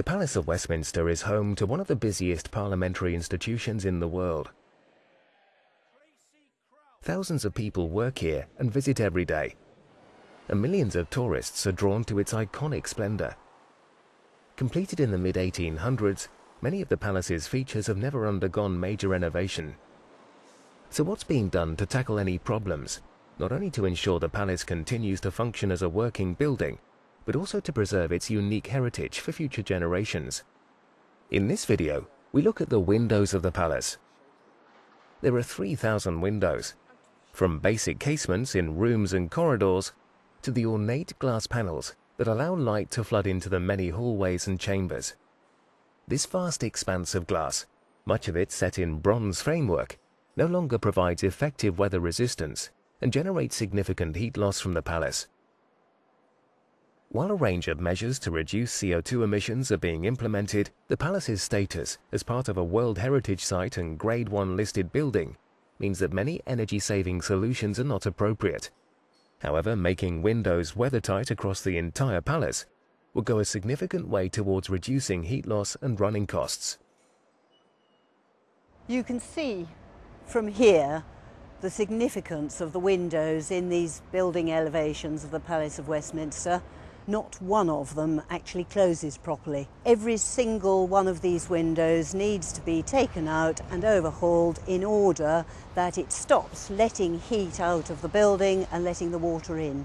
The Palace of Westminster is home to one of the busiest parliamentary institutions in the world. Thousands of people work here and visit every day, and millions of tourists are drawn to its iconic splendor. Completed in the mid-1800s, many of the palace's features have never undergone major renovation. So what's being done to tackle any problems, not only to ensure the palace continues to function as a working building, but also to preserve its unique heritage for future generations? In this video, we look at the windows of the palace. There are 3,000 windows, from basic casements in rooms and corridors to the ornate glass panels that allow light to flood into the many hallways and chambers. This vast expanse of glass, much of it set in bronze framework, no longer provides effective weather resistance and generates significant heat loss from the palace. While a range of measures to reduce CO2 emissions are being implemented, the palace's status as part of a World Heritage Site and Grade 1 listed building means that many energy-saving solutions are not appropriate. However, making windows weathertight across the entire palace will go a significant way towards reducing heat loss and running costs. You can see from here the significance of the windows in these building elevations of the Palace of Westminster not one of them actually closes properly. Every single one of these windows needs to be taken out and overhauled in order that it stops letting heat out of the building and letting the water in.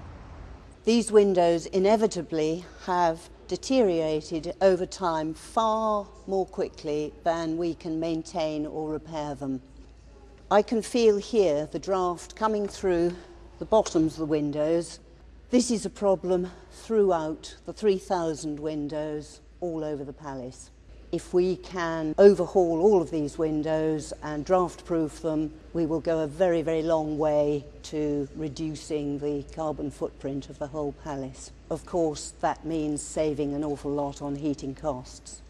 These windows inevitably have deteriorated over time far more quickly than we can maintain or repair them. I can feel here the draft coming through the bottoms of the windows This is a problem throughout the 3,000 windows all over the palace. If we can overhaul all of these windows and draft proof them, we will go a very, very long way to reducing the carbon footprint of the whole palace. Of course, that means saving an awful lot on heating costs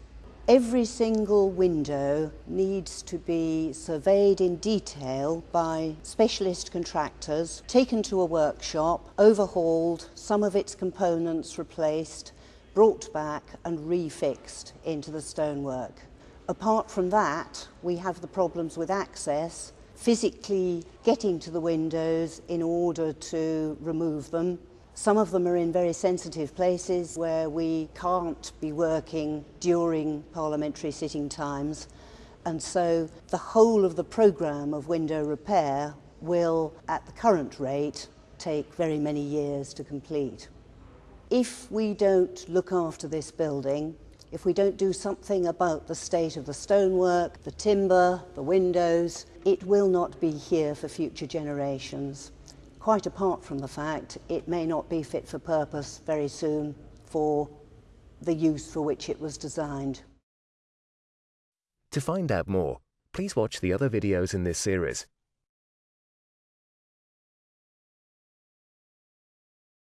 every single window needs to be surveyed in detail by specialist contractors, taken to a workshop, overhauled, some of its components replaced, brought back and refixed into the stonework. Apart from that, we have the problems with access, physically getting to the windows in order to remove them, some of them are in very sensitive places where we can't be working during parliamentary sitting times. And so the whole of the programme of window repair will, at the current rate, take very many years to complete. If we don't look after this building, if we don't do something about the state of the stonework, the timber, the windows, it will not be here for future generations quite apart from the fact it may not be fit for purpose very soon for the use for which it was designed. To find out more, please watch the other videos in this series